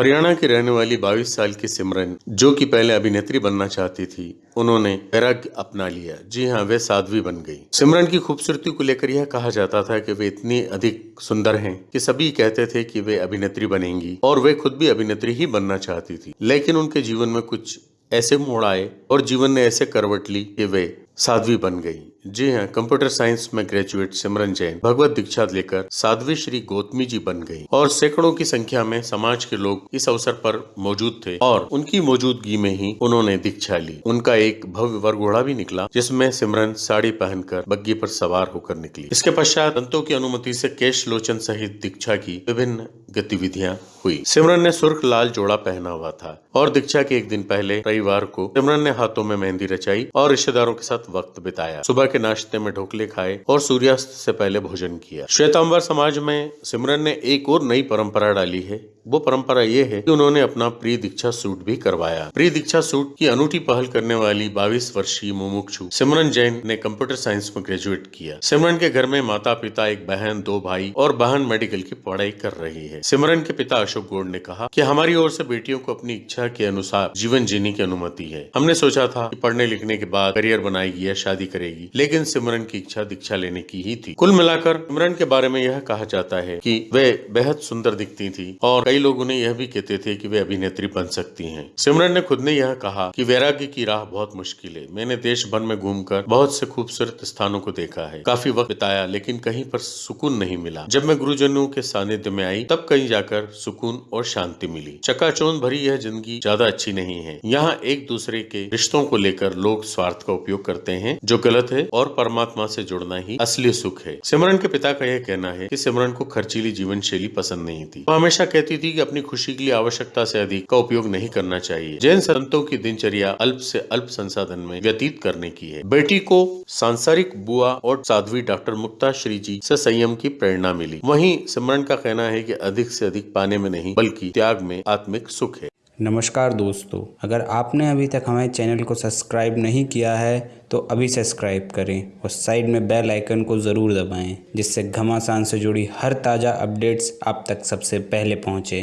हरियाणा की रहने वाली 22 साल की सिमरन, जो कि पहले अभिनेत्री बनना चाहती थी, उन्होंने वैराग्य अपना लिया। जी हाँ वे साध्वी बन गई। सिमरन की खूबसूरती को लेकर यह कहा जाता था कि वे इतनी अधिक सुंदर हैं कि सभी कहते थे कि वे अभिनेत्री बनेंगी, और वे खुद भी अभिनेत्री ही बनना चाहती थी। लेकिन उनके जीवन में कुछ ऐसे मोड़ आए, और जीवन ने ऐसे करवट ली कि वे साध्वी बन गई। जी हाँ कंप्यूटर साइंस में ग्रेजुएट सिमरन जैन भगवत दीक्षा लेकर साध्वी श्री गौतमी जी बन गई और सैकड़ों की संख्या में समाज के लोग इस अवसर पर मौजूद थे और उनकी मौजूदगी में ही उन्होंने दीक्षा ली। उनका एक भव्य वरघोड़ा भी निकला, जिसमें सिमरन साड़ी पहनकर बग्गी पर सवार होकर निकली। इसके पश्चात संतों की अनुमति से केश लोचन सहित दीक्षा की विभिन्न गतिविधियाँ हुई। सिमरन ने सुर्ख लाल जोड़ा पहना हुआ था और दीक्षा के एक दिन पहले रविवार को सिमरन ने हाथों में मेहंदी रचाई और रिश्तेदारों के साथ वक्त बिताया। सुबह के नाश्ते में ढोकले खाए और सूर्यास्त से पहले भोजन किया। श्वेतांबर समाज में सिमरन ने एक और नई परंपरा डाली है। वो परंपरा ये है कि उन्होंने अपना प्री दीक्षा सूट भी करवाया। प्री दीक्षा सूट की अनूठी पहल करने वाली 22 वर्षीय मुमुक्षु सिमरन जैन ने कंप्यूटर साइंस में ग्रेजुएट किया। सिमरन के घर में माता पिता एक बहन, दो भाई और बहन मेडिकल की पढ़ाई कर रही है। सिमरन के पिता अशोक गोड ने कहा कि हमारी ओर से बेटियों को अपनी इच्छा के अनुसार जीवन जीने की अनुमति है। हमने सोचा था कि पढ़ने लिखने के बाद करियर बनाएगी या शादी करेगी, लेकिन सिमरन की इच्छा दीक्षा लेने की ही थी। कुल मिलाकर, सिमरन के बारे में यह कहा जाता है की वे बेहद सुंदर दिखती थी और कई लोग उन्हें यह भी कहते थे की वे अभिनेत्री बन सकती है। सिमरन ने खुद ने यह कहा की वैराग्य की राह बहुत मुश्किल है। मैंने देश भर में घूमकर बहुत से खूबसूरत स्थानों को देखा है। काफ़ी वक्त बिताया, लेकिन कहीं पर सुकून नहीं मिला। जब मैं गुरुजनों के सानिध्य में आई, तब कहीं जाकर सुकून और शांति मिली। चकाचौंध भरी यह ज़िंदगी ज़्यादा अच्छी नहीं है। यहाँ एक दूसरे के रिश्तों को लेकर लोग स्वार्थ का उपयोग करते हैं, जो गलत है और परमात्मा से जुड़ना ही असली सुख है। सिमरन के पिता का यह कहना है कि सिमरन को खर्चीली जीवन शैली पसंद नहीं थी। वो हमेशा कहती थी कि अपनी खुशी के लिए आवश्यकता से अधिक का उपयोग नहीं करना चाहिए। जैन संतों की दिनचर्या अल्प से अल्प संसाधन में व्यतीत करने की है। बेटी को सांसारिक बुआ और साध्वी डॉक्टर मुक्ता श्री जी से संयम की प्रेरणा मिली। वहीं सिमरन का कहना है कि अधिक से अधिक पाने में नहीं, बल्कि त्याग में आत्मिक सुख है। नमस्कार दोस्तों, अगर आपने अभी तक हमारे चैनल को सब्सक्राइब नहीं किया है तो अभी सब्सक्राइब करें और साइड में बेल आइकन को ज़रूर दबाएँ, जिससे घमासान से जुड़ी हर ताज़ा अपडेट्स आप तक सबसे पहले पहुँचे।